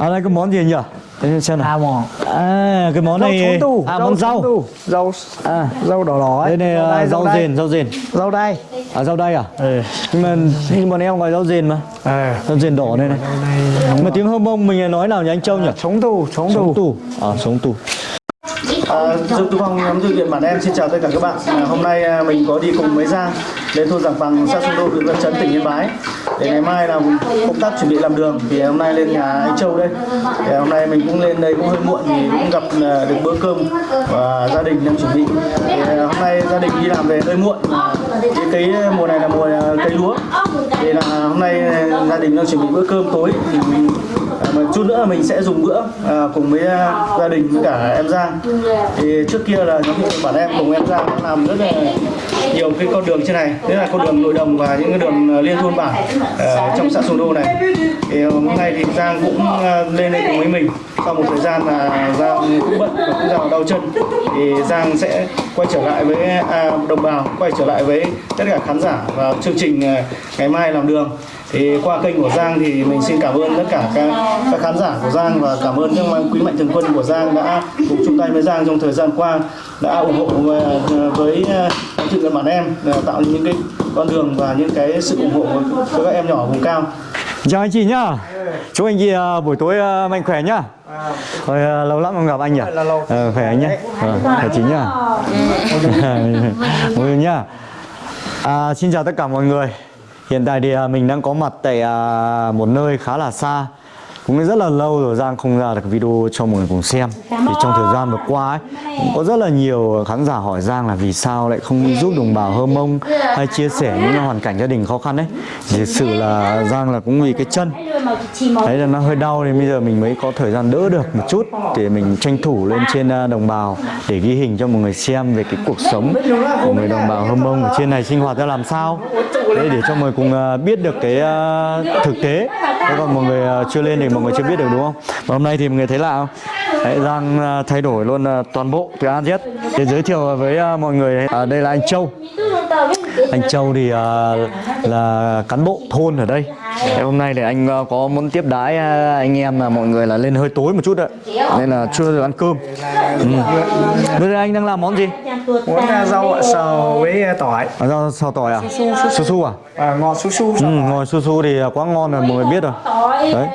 À đây cái món gì nhỉ? Để xem nào. À món À cái món rau này tu à món rau. tu. rau À rau đỏ đỏ đây ấy này à, đây, rau đây. rền, rau rền. rau đây À rau đay à? ừ. Nhưng mà nhưng bọn em gọi rau rền mà. à. Rau rền đỏ này này. Mà tiếng hông mông mình nói nào nhỉ anh Châu nhỉ? sống tu sống Sống tu tù. À sống tù. À, Dương Tú Phong nhóm thư viện bản em xin chào tất cả các bạn. À, hôm nay à, mình có đi cùng với Giang đến thôn Giảng Bằng, xã Xuân Đô, huyện Văn Chấn, tỉnh Yên Bái. Để ngày mai là công tác chuẩn bị làm đường thì hôm nay lên nhà anh Châu đây. Thì hôm nay mình cũng lên đây cũng hơi muộn thì cũng gặp ờ, được bữa cơm và gia đình đang chuẩn bị. Thì, ờ, hôm nay gia đình đi làm về hơi muộn. mà Cái cây ờ, mùa này là mùa cây lúa. Thì là hôm nay gia đình đang chuẩn bị bữa cơm tối thì mình mà chút nữa là mình sẽ dùng bữa à, cùng với à, gia đình với cả em Giang. Thì trước kia là nhóm bản em cùng em Giang làm rất là nhiều cái con đường trên này. Đấy là con đường nội đồng và những cái đường à, liên thôn bản à, trong xã Sùng Đô này. Thì à, hôm nay thì Giang cũng à, lên đây cùng với mình. Sau một thời gian là Giang cũng bận và cũng giàu đau chân. Thì Giang sẽ quay trở lại với à, đồng bào quay trở lại với tất cả khán giả và chương trình à, ngày mai làm đường thì qua kênh của Giang thì mình xin cảm ơn tất cả các, các khán giả của Giang và cảm ơn các quý mạnh thường quân của Giang đã cùng chung tay với Giang trong thời gian qua đã ủng hộ ờ, với uh, thực hiện bản em ờ, tạo những cái con đường và những cái sự ủng hộ cho các em nhỏ vùng cao Chào anh chị nhá. Chúc anh chị à, buổi tối à, mạnh khỏe nhá. Rồi à, lâu lắm không gặp anh nhỉ? là lâu. Ờ, khỏe anh nhá. Ờ, khỏe chị nhá. Người nhá. À, xin chào tất cả mọi người. Hiện tại thì à, mình đang có mặt tại à, một nơi khá là xa. Cũng rất là lâu rồi Giang không ra được video cho mọi người cùng xem. Thì trong thời gian vừa qua ấy cũng Có rất là nhiều khán giả hỏi Giang là vì sao lại không giúp đồng bào Hơ Mông Hay chia sẻ những hoàn cảnh gia đình khó khăn ấy. Thì thực sự là Giang là cũng vì cái chân. Đấy là nó hơi đau thì bây giờ mình mới có thời gian đỡ được một chút Để mình tranh thủ lên trên à, đồng bào Để ghi hình cho mọi người xem về cái cuộc sống của người đồng bào Hơ Mông ở trên này sinh hoạt ra làm sao Đấy, để cho mọi người cùng à, biết được cái à, thực tế Thế còn mọi người à, chưa lên thì mọi người chưa biết được đúng không? Và hôm nay thì mọi người thấy lạ không? Đấy, Giang thay đổi luôn toàn bộ từ A đến Z Để giới thiệu với mọi người à, Đây là anh Châu anh Châu thì à, là cán bộ thôn ở đây Thế hôm nay thì anh à, có muốn tiếp đái à, anh em là mọi người là lên hơi tối một chút ạ Nên là chưa được ăn cơm ừ. Bây giờ anh đang làm món gì? muốn à, rau sờ với tỏi À, rau xào tỏi à? Su su à? à, ngọt su su Ừ, ngồi su su thì quá ngon rồi mọi người biết rồi Đấy.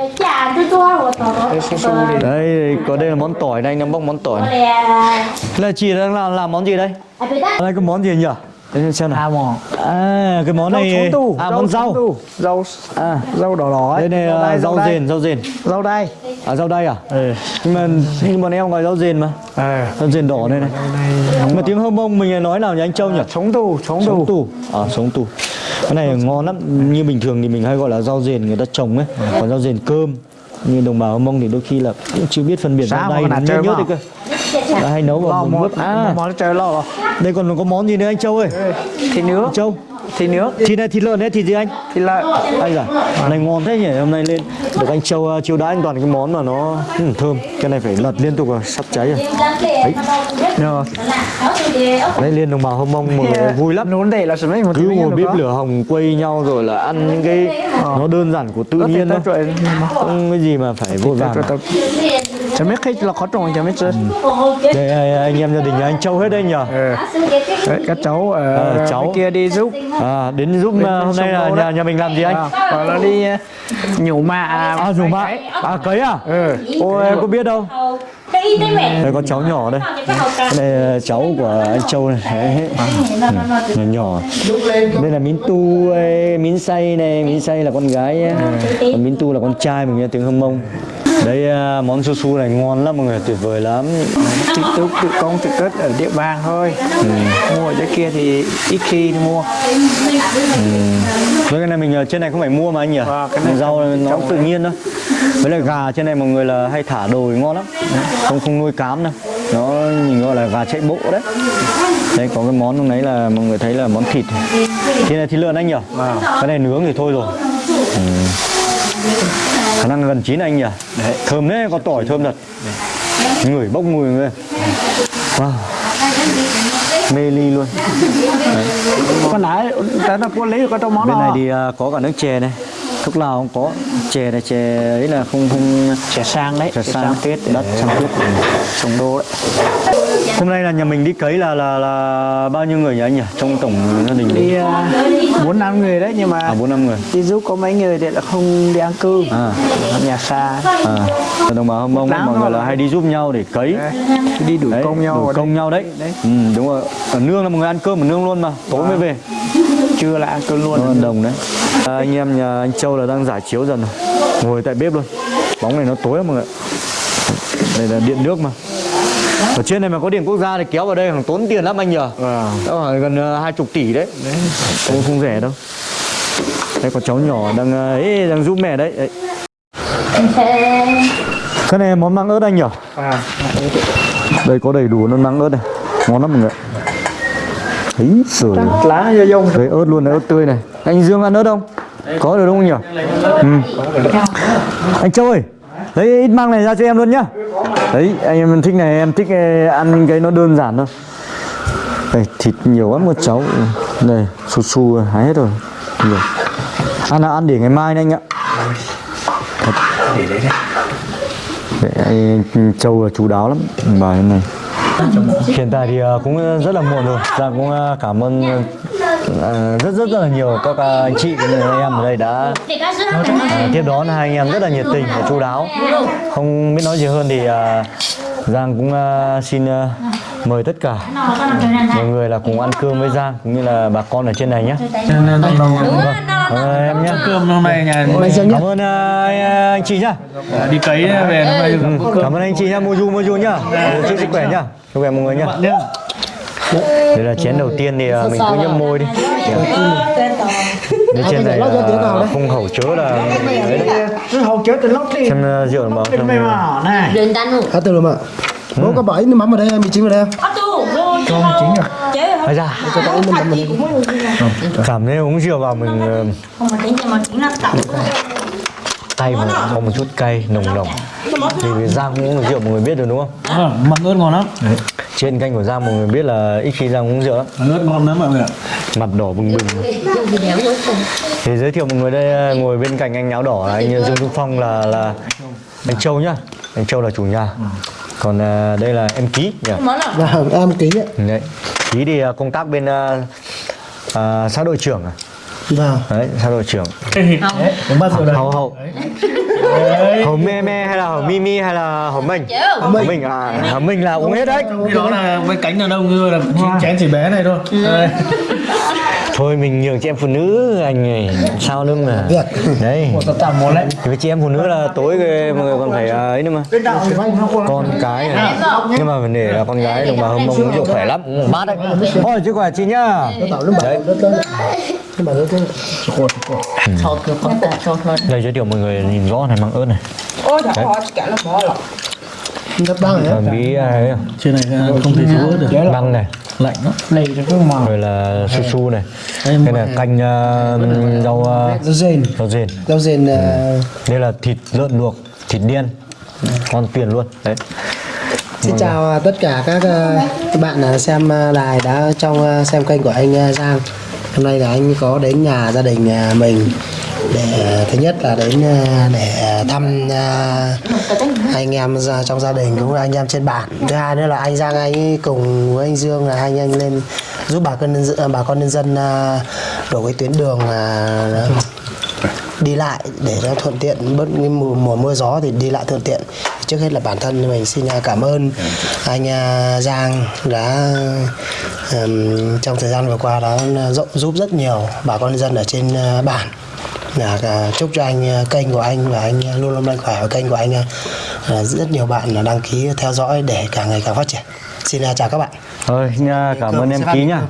Đây, su su thì Đấy, có đây là món tỏi đây, anh đang bóc món tỏi này. Là chị đang làm, làm món gì đây? À, đây cái món gì nhỉ? Để xem nào. À À, cái món rau này sống tu À, món sống rau. rau À, rau đỏ đỏ ấy. Đây này à, đây, rau rền, rau rền rau đây À, rau đay à? ừ. Nhưng mà nhưng bọn em gọi rau rền mà. À. Rau rền đỏ đây này. Mà tiếng hông mông mình nói nào nhỉ anh Châu nhỉ? sống tu sống Sống tu tù. À sống tù. Cái này ngon lắm. Như bình thường thì mình hay gọi là rau rền người ta trồng ấy. Còn rau rền cơm Như đồng bào Hơ Mông thì đôi khi là cũng chưa biết phân biệt rau đay nhớt mà? đấy cơ Đã hay nấu vào món, bếp À. món trời lo rồi đây còn có món gì nữa anh Châu ơi? Thịt nước Châu. Thịt nước Thịt này thịt lợn đấy thịt gì anh? thịt lợn. Anh à Này ngon thế nhỉ? Hôm nay lên được anh Châu uh, chiêu đãi anh toàn cái món mà nó ừ, thơm. Cái này phải lật liên tục rồi sắp cháy rồi. Rồi. Đấy lên đồng bào Hơ Mông mọi người vui lắm. nún để là mấy một cứ ngồi bếp lửa hồng quây nhau rồi là ăn những cái nó đơn giản của tự nhiên thôi không cái gì mà phải vội vàng. Chả biết khi là khó trồng chả biết chứ đây à, anh em gia đình nhà anh Châu hết đây nhở ừ. Đấy, các cháu ở Ờ, cháu. bên kia đi giúp. À, đến giúp à, hôm nay là nhà, nhà mình làm gì anh? À, hoặc là đi ờ, nhổ mạ. À dùng mạ. À cấy à? Ừ. ôi em có biết đâu. Mẹ đây có cháu nhỏ đây. Này là cháu của anh Châu này. Đấy. nhỏ nhỏ. Đây là Mín Tu ấy, Mín Say này Mín Say là con gái ấy. còn Mín Tu là con trai mình nghe tiếng Hâm Mông đây à, món su su này ngon lắm mọi người tuyệt vời lắm tự tự tự công tự cất ở địa bàn thôi mua ở dưới kia thì ít khi mua Với cái này mình ở trên này không phải mua mà anh nhỉ? Vâng, cái này rau nó tự nhiên thôi. Với lại gà trên này mọi người là hay thả đồ thì ngon lắm. Không không nuôi cám đâu. Nó nhìn gọi là gà chạy bộ đấy. Đây có cái món lúc nấy là mọi người thấy là món thịt. Thịt này thịt lợn anh nhỉ? Cái này nướng thì thôi rồi. Ừ. Khả năng gần chín anh nhỉ? Đấy. Thơm đấy, có tỏi thơm thật. Ngửi bốc mùi người. Wow. Mê ly luôn. con nãy ta đã có lấy được cái trong món bên này thì à, có cả nước chè này lúc nào cũng có chè này chè ấy là không không chè sang đấy chè chè sang tuyết đất sang tuyết trồng đô đấy hôm nay là nhà mình đi cấy là là là bao nhiêu người nhỉ anh nhỉ? Trong tổng gia đình đi à, bốn năm người đấy nhưng mà à bốn năm người. đi giúp có mấy người thì là không đi ăn cư à. Ở nhà xa. À. Đồng bào hâm Láng mọi người là hay đi giúp nhau để cấy. Đi đuổi đấy, công nhau ở công đây. nhau đấy. Đấy ừ, đúng rồi. Ở nương là mọi người ăn cơm ở nương luôn mà. Tối mới về. Chưa là ăn cơm luôn. Nó đồng đấy. À, anh em nhà anh Châu là đang giải chiếu dần rồi. Ngồi tại bếp luôn. Bóng này nó tối mọi người đây là điện nước mà ở trên này mà có điện quốc gia thì kéo vào đây khoảng tốn tiền lắm anh nhờ. Vâng. đó gần ờ, hai chục tỷ đấy. Không không rẻ đâu. Đây có cháu nhỏ đang ấy đang giúp mẹ đấy, đấy. cái này món măng ớt anh nhở à, đây có đầy đủ nó măng ớt này. Ngon lắm mọi người ấy rồi lá do dông. Đấy ớt luôn đấy, ớt tươi này. Anh Dương ăn ớt không? Có được không nhỉ? Ừ. Anh Châu ơi Lấy ít măng này ra cho em luôn nhá Đấy, anh em thích này, em thích eh, ăn cái nó đơn giản thôi. Đây, thịt nhiều lắm một cháu. Đây, su su hái hết rồi. Nhiều. Ăn là ăn để ngày mai anh ạ. Để eh, Đấy, anh Châu là chú đáo lắm. Bài này. Hiện tại thì eh, cũng rất là muộn rồi. Dạ cũng cảm ơn rất rất rất là nhiều các ờ, anh chị anh em ở đây đã tiếp đón hai anh em rất là nhiệt tình và chu đáo. Không biết nói gì hơn thì ờ, Giang cũng xin mời tất cả mọi người là cùng ăn cơm với Giang cũng như là bà con ở trên này nhé. Vâng, cảm ơn em nhé. cơm hôm nay nhà Cảm ơn anh, chị nhá. Đi cấy về hôm nay Ừ, Cảm ơn anh chị nhá, mua du mua du nhá. Chúc sức khỏe nhá. Sức khỏe mọi người nhá. Đây là chén đầu tiên thì à, mình cứ nhấp môi đi Đây trên này là không khẩu chớ là hầu chết từ lót đi. Xem à, rượu xem mày mà này. Đừng tan luôn À từ rồi mà. Bố có bảy nước mắm ở đây, mì chính ở đây không? Có tu vô Không chính rồi. Chế Bây ra. Cảm thấy uống rượu vào mình ờ, Không mà tính cho mà chính là tổng tay mà có một chút cay nồng nồng. Thì Giang cũng uống rượu mọi người biết được đúng không? măng ớt ngon lắm Trên kênh của Giang mọi người biết là ít khi Giang uống rượu ớt ngon lắm mọi người ạ Mặt đỏ bừng bừng Thì giới thiệu mọi người đây ờ, ngồi bên cạnh anh áo đỏ là anh Dương Trung Phong là là anh Châu nhá. Anh Châu là chủ nhà. Còn ờ, đây là em Ký nhỉ. Nào Vâng, em ký ạ Đấy. Ký thì công tác bên ờ, xã đội trưởng à. Vâng Đấy, xã đội trưởng. Hậu hậu. Hậu me me hay là hậu mi mi hay là hậu mình? Hậu mình. à, hậu mình là uống hết đấy. Cái đó là với cánh đàn ông thôi là chén chỉ bé này thôi. Đây. Thôi mình nhường chị em phụ nữ anh này sao nữa mà. Đấy. tạm một đấy Thì với chị em phụ nữ là tối mọi người còn phải ờ, ấy nữa mà. con cái này. nhưng mà vấn đề là con gái đồng bào hâm mông rượu khỏe lắm. Ừ, bát đấy. Thôi chứ khỏe chị nhá. Tạo Nhưng mà ta sột lên đây giới thiệu mọi người nhìn rõ này măng ớt này. Ôi trời ơi, cả là bỏ lọc. Rất băng đấy bí à, ấy, trên này không thể chú ớt được băng này. Lạnh lắm. Cho cái màu rồi là su su này. Đây là canh uh, rau uh, Rau rền rau rền Rau rền ờ, đây là thịt lợn luộc thịt điên. Con tiền luôn. Đấy. Xin chào tất cả các ờ, các bạn ờ, xem ờ, đài đã trong ờ, xem kênh của anh ờ, Giang Hôm nay là anh có đến nhà gia đình à, mình để thứ nhất là đến à, để thăm à, anh em ra- trong gia đình cũng là anh em trên bản. Thứ hai nữa là anh Giang anh cùng với anh Dương là anh anh lên giúp bà con nhân dân, bà con nhân dân đổ cái tuyến đường đi lại để nó thuận tiện. Bớt cái mùa, mùa mưa gió thì đi lại thuận tiện. Trước hết là bản thân mình xin à, cảm ơn anh à, Giang đã ừm, trong thời gian vừa qua đã giúp, giúp rất nhiều bà con nhân dân ở trên à, bản. Là à, chúc cho anh à, kênh của anh và anh luôn luôn mạnh khỏe và kênh của anh à, à, rất nhiều bạn là đăng ký theo dõi để càng ngày càng phát triển. Xin à, chào các bạn. Thôi nha, cảm ơn em ký nhá